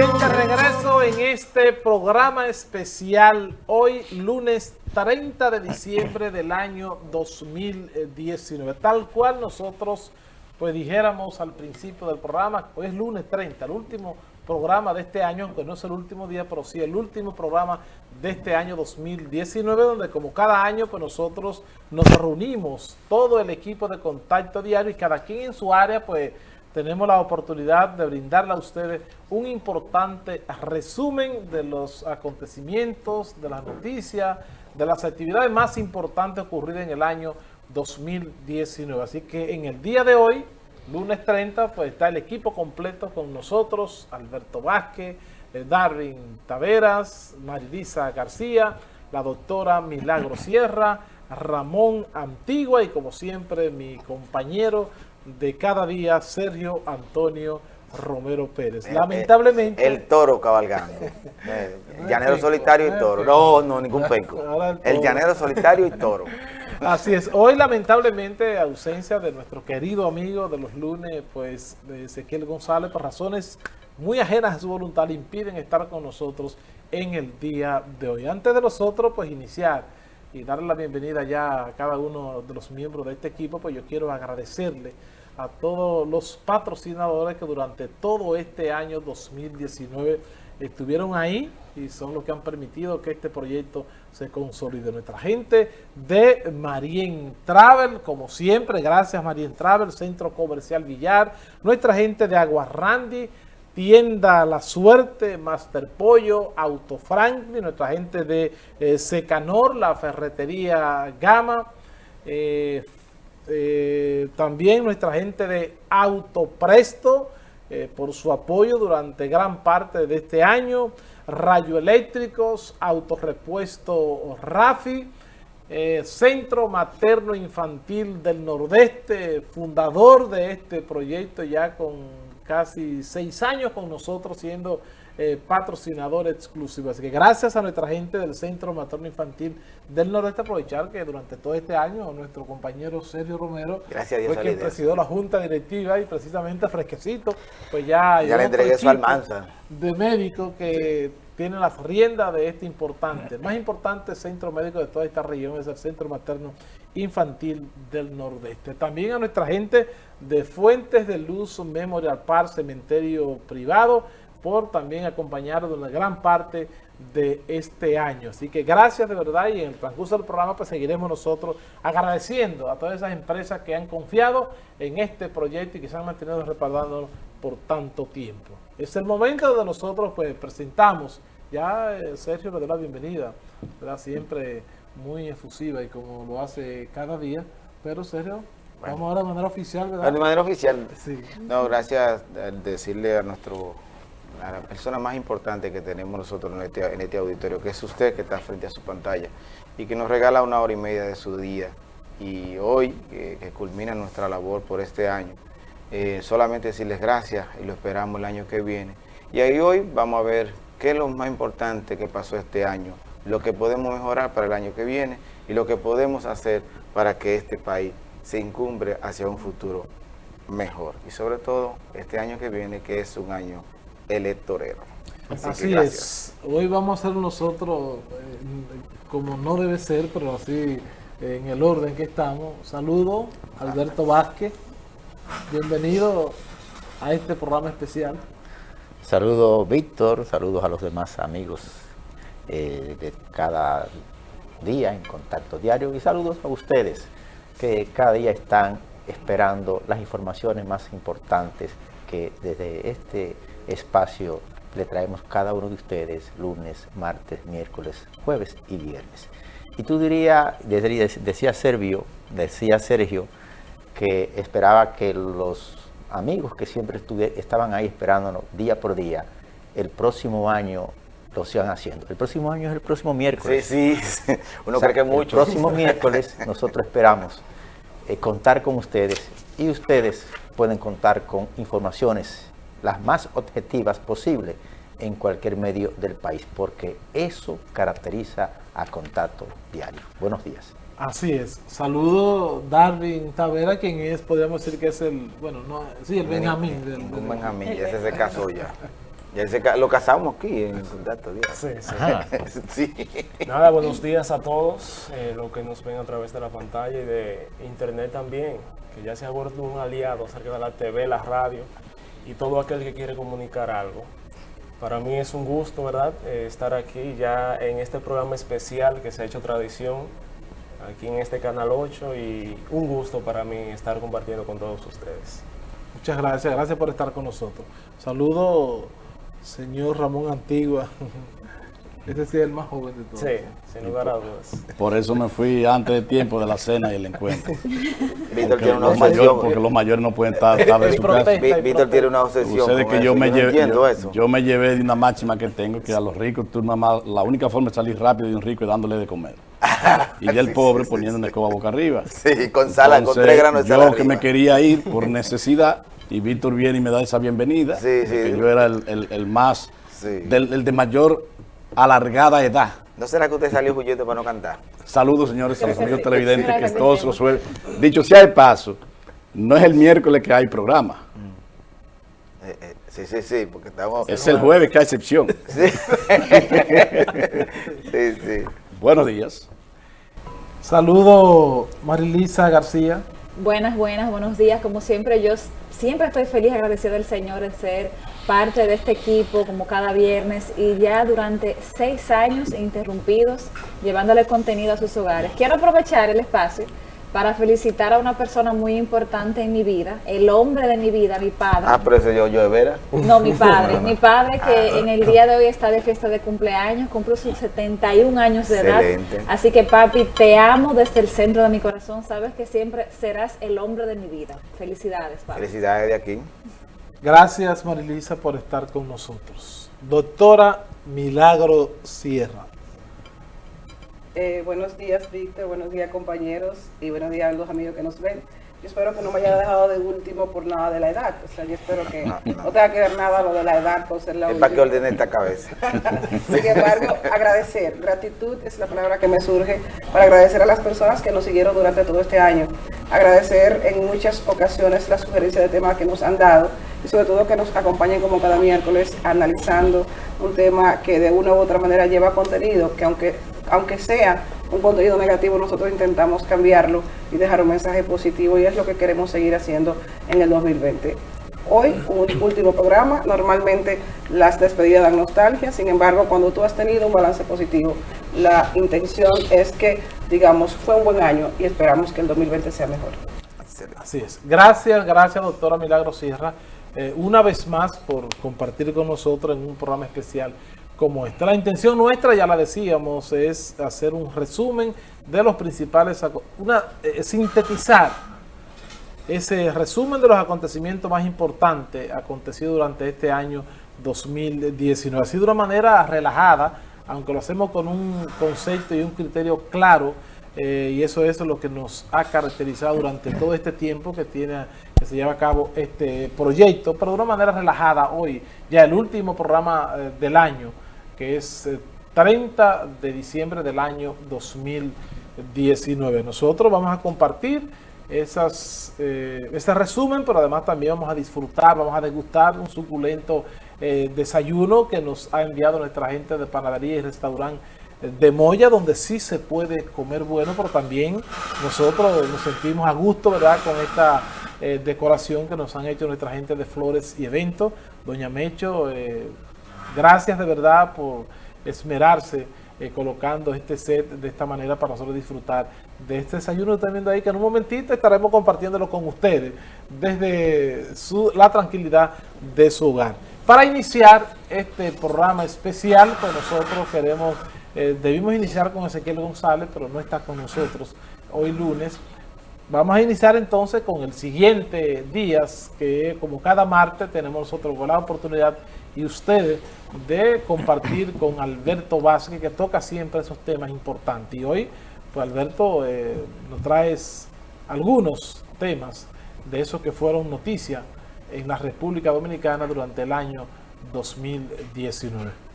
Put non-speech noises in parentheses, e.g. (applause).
Bien, de regreso en este programa especial, hoy lunes 30 de diciembre del año 2019, tal cual nosotros pues dijéramos al principio del programa, hoy es lunes 30, el último programa de este año, aunque no es el último día, pero sí el último programa de este año 2019, donde como cada año pues nosotros nos reunimos, todo el equipo de Contacto Diario y cada quien en su área pues tenemos la oportunidad de brindarle a ustedes un importante resumen de los acontecimientos, de las noticias, de las actividades más importantes ocurridas en el año 2019. Así que en el día de hoy, lunes 30, pues está el equipo completo con nosotros, Alberto Vázquez, eh, Darwin Taveras, Marilisa García, la doctora Milagro Sierra, Ramón Antigua y como siempre mi compañero de cada día, Sergio Antonio Romero Pérez. Eh, Lamentablemente... El, toro cabalgando. (laughs) el llanero solitario y toro. No, no, ningún penco. El, llanero solitario y toro. Así es. Hoy, lamentablemente, ausencia de nuestro querido amigo de los lunes, pues, de Ezequiel González, por razones muy ajenas a su voluntad, le impiden estar con nosotros en el día de hoy. Antes de nosotros, pues, iniciar y darle la bienvenida ya a cada uno de los miembros de este equipo, pues yo quiero agradecerle a todos los patrocinadores que durante todo este año 2019 estuvieron ahí y son los que han permitido que este proyecto se consolide. Nuestra gente de Marien Travel, como siempre, gracias Marien Travel, Centro Comercial Villar, nuestra gente de Aguarrandi, Tienda La Suerte, Master Pollo, Auto Franklin, nuestra gente de eh, Secanor, la Ferretería Gama, eh, eh, también nuestra gente de Autopresto, por su apoyo durante gran parte de este año, Rayo Eléctricos, Autorepuesto Rafi, Centro Materno Infantil del Nordeste, fundador de este proyecto ya con casi seis años con nosotros siendo eh, patrocinador exclusivo. Así que gracias a nuestra gente del Centro Materno Infantil del Nordeste, aprovechar que durante todo este año nuestro compañero Sergio Romero gracias fue quien presidió la Junta Directiva y precisamente fresquecito, pues ya... Ya le entregué su almanza. De médicos que tiene las riendas de este importante, el más importante centro médico de toda esta región es el Centro Materno Infantil del Nordeste. También a nuestra gente de Fuentes de Luz Memorial Park, cementerio privado, por también acompañar de una gran parte de este año. Así que gracias de verdad y en el transcurso del programa pues seguiremos nosotros agradeciendo a todas esas empresas que han confiado en este proyecto y que se han mantenido respaldándolo por tanto tiempo. Es el momento donde nosotros pues presentamos ya eh, Sergio le da la bienvenida, ¿verdad? siempre muy efusiva y como lo hace cada día. Pero Sergio, vamos ahora de manera oficial, ¿verdad? De manera oficial. Sí. No, gracias decirle a nuestro la persona más importante que tenemos nosotros en este, en este auditorio, que es usted que está frente a su pantalla y que nos regala una hora y media de su día. Y hoy, que, culmina nuestra labor por este año, eh, solamente decirles gracias y lo esperamos el año que viene. Y ahí hoy vamos a ver qué es lo más importante que pasó este año, lo que podemos mejorar para el año que viene y lo que podemos hacer para que este país se incumbre hacia un futuro mejor. Y sobre todo este año que viene, que es un año electorero. Así, es. Hoy vamos a hacer nosotros, eh, como no debe ser, pero así en el orden que estamos. Saludo, Alberto Vázquez. Bienvenido a este programa especial. Saludos Víctor, saludos a los demás amigos eh, de cada día en Contacto Diario y saludos a ustedes que cada día están esperando las informaciones más importantes que desde este espacio le traemos cada uno de ustedes lunes, martes, miércoles, jueves y viernes. Y tú dirías, decía Sergio, decía Sergio, que esperaba que los amigos que siempre estaban ahí esperándonos día por día, el próximo año lo sigan haciendo. El próximo año es el próximo miércoles. Sí, sí, (laughs) uno cree que mucho. El próximo (laughs) miércoles nosotros esperamos eh, contar con ustedes y ustedes pueden contar con informaciones las más objetivas posibles en cualquier medio del país, porque eso caracteriza a Contacto Diario. Buenos días. Así es. Saludo Darwin Tavera, quien es, podríamos decir que es el, bueno, no, sí, el Benjamín. Del, Benjamín, ese se casó ya. Ya se lo casamos aquí en contacto. Sí, sí. (laughs) sí. Nada, buenos días a todos, eh, los que nos ven a través de la pantalla y de internet también, que ya se ha vuelto un aliado acerca de la TV, la radio y todo aquel que quiere comunicar algo. Para mí es un gusto, ¿verdad?, eh, estar aquí ya en este programa especial que se ha hecho tradición aquí en este Canal 8 y un gusto para mí estar compartiendo con todos ustedes. Muchas gracias, gracias por estar con nosotros. Saludo Señor Ramón Antigua. (laughs) Este sí es el más joven de todos. Sí, sin lugar a dudas. Por eso me fui antes de tiempo de la cena y el encuentro. (laughs) Víctor tiene una los obsesión. porque los mayores no pueden estar tarde en su casa. Ví- Víctor tiene una obsesión. Ustedes que eso, yo me, no llevé, entiendo yo, eso. yo me llevé de una máxima que tengo, que a los ricos, tú nada más, la única forma de salir rápido de un rico es dándole de comer. (laughs) Y ya el Sí, pobre sí, sí, poniendo una escoba boca arriba. Sí, con sala, con tres granos de yo sal que arriba. me quería ir por necesidad, y Víctor viene y me da esa bienvenida, Sí, sí. que yo era el, el- el más, Sí. del, el de mayor alargada edad. ¿No será que usted salió huyendo para no cantar? Saludos, señores, a los amigos televidentes que todos los suelen. Dicho sea de paso, no es el miércoles que hay programa, Eh, eh, sí, sí, sí, porque estamos... es el jueves que hay excepción. (laughs) Sí. (laughs) sí, sí. Buenos días. Saludo Marilisa García. Buenas, buenas, buenos días. Como siempre, yo siempre estoy feliz, agradecida del Señor de ser parte de este equipo como cada viernes y ya durante seis años interrumpidos llevándole contenido a sus hogares. Quiero aprovechar el espacio para felicitar a una persona muy importante en mi vida, el hombre de mi vida, mi padre. Ah, pero ese yo, yo de veras. No, mi padre. Mi padre Ah. que en el día de hoy está de fiesta de cumpleaños, cumple sus 71 años de Excelente. edad. Así que papi, te amo desde el centro de mi corazón. Sabes que siempre serás el hombre de mi vida. Felicidades, papi. Felicidades de aquí. Gracias Marilisa por estar con nosotros. Doctora Milagro Sierra. Eh, buenos días, Víctor. Buenos días, compañeros. Y buenos días a los amigos que nos ven. Yo espero que no me haya dejado de último por nada de la edad. O sea, yo espero que No, tenga que ver nada lo de la edad por ser la Es para que última. ordene esta cabeza. (laughs) Sin embargo, agradecer. Gratitud es la palabra que me surge para agradecer a las personas que nos siguieron durante todo este año. Agradecer en muchas ocasiones la sugerencia de temas que nos han dado y sobre todo que nos acompañen como cada miércoles analizando un tema que de una u otra manera lleva contenido, que aunque, aunque sea un contenido negativo, nosotros intentamos cambiarlo y dejar un mensaje positivo y es lo que queremos seguir haciendo en el 2020. Hoy, un último programa. Normalmente las despedidas dan nostalgia, sin embargo, cuando tú has tenido un balance positivo, la intención es que, digamos, fue un buen año y esperamos que el 2020 sea mejor. Así es. Gracias, gracias doctora Milagro Sierra, eh, una vez más por compartir con nosotros en un programa especial como este. La intención nuestra, ya la decíamos, es hacer un resumen de los principales, una, eh, sintetizar ese resumen de los acontecimientos más importantes acontecidos durante este año 2019. Así de una manera relajada, aunque lo hacemos con un concepto y un criterio claro, eh, y eso es lo que nos ha caracterizado durante todo este tiempo que tiene que se lleva a cabo este proyecto, pero de una manera relajada hoy, ya el último programa eh, del año, que es eh, 30 de diciembre del año 2019. Nosotros vamos a compartir esas, eh, ese resumen, pero además también vamos a disfrutar, vamos a degustar un suculento eh, desayuno que nos ha enviado nuestra gente de panadería y restaurante eh, de Moya, donde sí se puede comer bueno, pero también nosotros nos sentimos a gusto, ¿verdad?, con esta eh, decoración que nos han hecho nuestra gente de Flores y Eventos. Doña Mecho, eh, gracias de verdad por esmerarse eh, colocando este set de esta manera para nosotros disfrutar de este desayuno están viendo ahí, que en un momentito estaremos compartiéndolo con ustedes desde su- la tranquilidad de su hogar. Para iniciar este programa especial, pues nosotros queremos, eh, debimos iniciar con Ezequiel González, pero no está con nosotros hoy lunes. Vamos a iniciar entonces con el siguiente días, que como cada martes tenemos nosotros la oportunidad y ustedes de compartir (coughs) con Alberto Vázquez, que toca siempre esos temas importantes. Y hoy, pues Alberto, eh, nos traes algunos temas de esos que fueron noticia en la República Dominicana durante el año 2019.